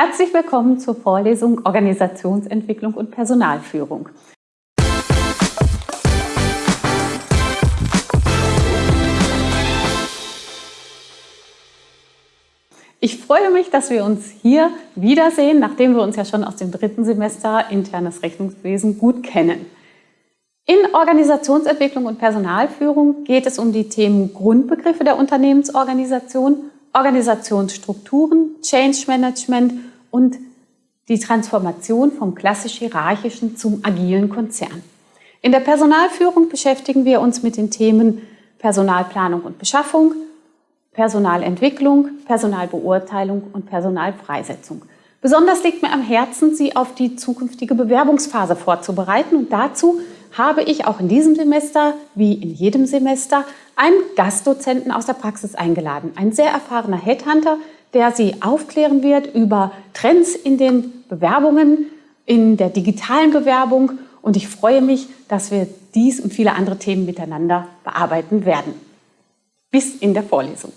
Herzlich willkommen zur Vorlesung Organisationsentwicklung und Personalführung. Ich freue mich, dass wir uns hier wiedersehen, nachdem wir uns ja schon aus dem dritten Semester internes Rechnungswesen gut kennen. In Organisationsentwicklung und Personalführung geht es um die Themen Grundbegriffe der Unternehmensorganisation, Organisationsstrukturen, Change Management und die Transformation vom klassisch hierarchischen zum agilen Konzern. In der Personalführung beschäftigen wir uns mit den Themen Personalplanung und Beschaffung, Personalentwicklung, Personalbeurteilung und Personalfreisetzung. Besonders liegt mir am Herzen, Sie auf die zukünftige Bewerbungsphase vorzubereiten und dazu habe ich auch in diesem Semester, wie in jedem Semester, einen Gastdozenten aus der Praxis eingeladen. Ein sehr erfahrener Headhunter, der Sie aufklären wird über Trends in den Bewerbungen, in der digitalen Bewerbung. Und ich freue mich, dass wir dies und viele andere Themen miteinander bearbeiten werden. Bis in der Vorlesung.